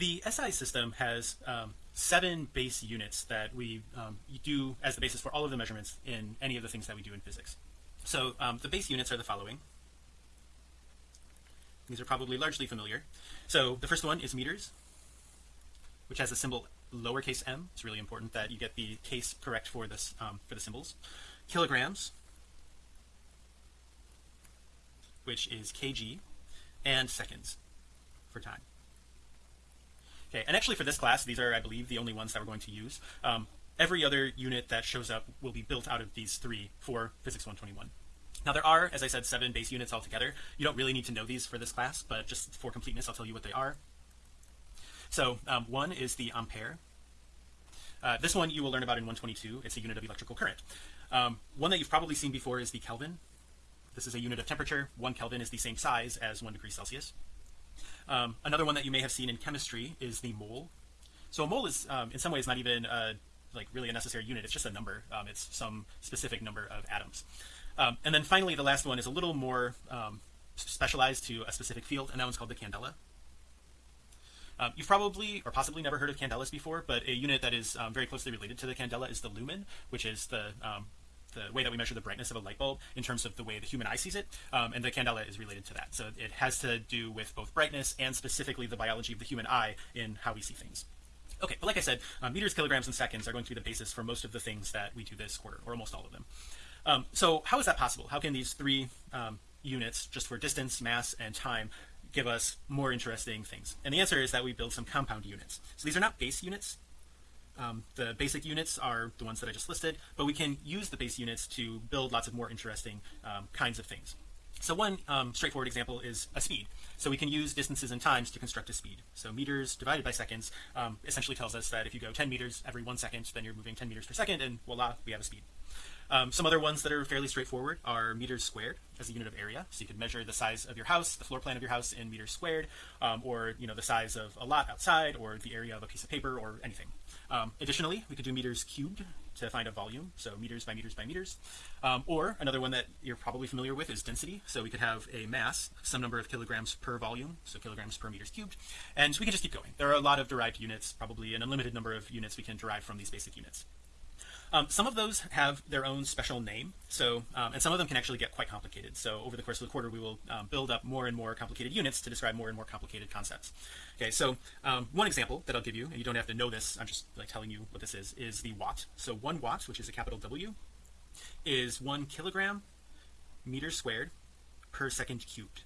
the SI system has um, seven base units that we um, do as the basis for all of the measurements in any of the things that we do in physics. So um, the base units are the following. These are probably largely familiar. So the first one is meters, which has a symbol lowercase m. It's really important that you get the case correct for this um, for the symbols. Kilograms, which is kg, and seconds for time. Okay, and actually for this class, these are, I believe, the only ones that we're going to use. Um, every other unit that shows up will be built out of these three for physics 121. Now there are, as I said, seven base units altogether. You don't really need to know these for this class, but just for completeness, I'll tell you what they are. So um, one is the ampere. Uh, this one you will learn about in 122. It's a unit of electrical current. Um, one that you've probably seen before is the Kelvin. This is a unit of temperature. One Kelvin is the same size as one degree Celsius. Um, another one that you may have seen in chemistry is the mole. So a mole is um, in some ways not even like really a necessary unit. It's just a number. Um, it's some specific number of atoms. Um, and then finally, the last one is a little more um, specialized to a specific field, and that one's called the candela. Um, you've probably or possibly never heard of candelas before, but a unit that is um, very closely related to the candela is the lumen, which is the um, the way that we measure the brightness of a light bulb in terms of the way the human eye sees it. Um, and the candela is related to that. So it has to do with both brightness and specifically the biology of the human eye in how we see things. Okay, but like I said, uh, meters, kilograms, and seconds are going to be the basis for most of the things that we do this quarter, or almost all of them. Um, so how is that possible? How can these three um, units, just for distance, mass, and time, give us more interesting things? And the answer is that we build some compound units. So these are not base units. Um, the basic units are the ones that I just listed, but we can use the base units to build lots of more interesting um, kinds of things. So one um, straightforward example is a speed. So we can use distances and times to construct a speed. So meters divided by seconds um, essentially tells us that if you go 10 meters every one second, then you're moving 10 meters per second, and voila, we have a speed. Um, some other ones that are fairly straightforward are meters squared as a unit of area. So you could measure the size of your house, the floor plan of your house in meters squared, um, or you know the size of a lot outside, or the area of a piece of paper, or anything. Um, additionally, we could do meters cubed to find a volume, so meters by meters by meters. Um, or another one that you're probably familiar with is density. So we could have a mass, some number of kilograms per volume, so kilograms per meters cubed, and we can just keep going. There are a lot of derived units, probably an unlimited number of units we can derive from these basic units. Um, some of those have their own special name. So, um, and some of them can actually get quite complicated. So over the course of the quarter, we will um, build up more and more complicated units to describe more and more complicated concepts. Okay. So um, one example that I'll give you, and you don't have to know this, I'm just like telling you what this is, is the watt. So one watt, which is a capital W, is one kilogram meter squared per second cubed.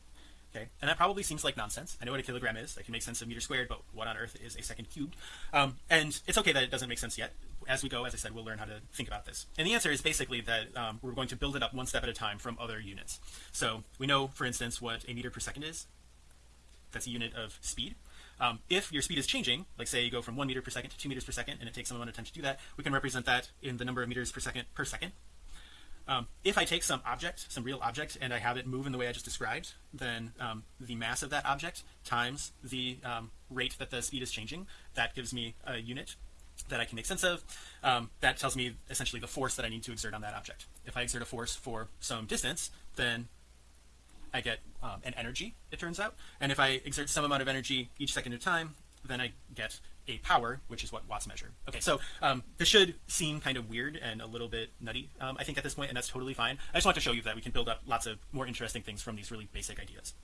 Okay, and that probably seems like nonsense. I know what a kilogram is. I can make sense of meter squared, but what on earth is a second cubed? Um, and it's okay that it doesn't make sense yet. As we go, as I said, we'll learn how to think about this. And the answer is basically that um, we're going to build it up one step at a time from other units. So we know, for instance, what a meter per second is. That's a unit of speed. Um, if your speed is changing, like say you go from one meter per second to two meters per second, and it takes some amount of time to do that, we can represent that in the number of meters per second per second. Um, if I take some object, some real object, and I have it move in the way I just described, then um, the mass of that object times the um, rate that the speed is changing, that gives me a unit that I can make sense of. Um, that tells me essentially the force that I need to exert on that object. If I exert a force for some distance, then I get um, an energy, it turns out. And if I exert some amount of energy each second of time, then I get a power, which is what watts measure. Okay, so um, this should seem kind of weird and a little bit nutty, um, I think, at this point, and that's totally fine. I just want to show you that we can build up lots of more interesting things from these really basic ideas.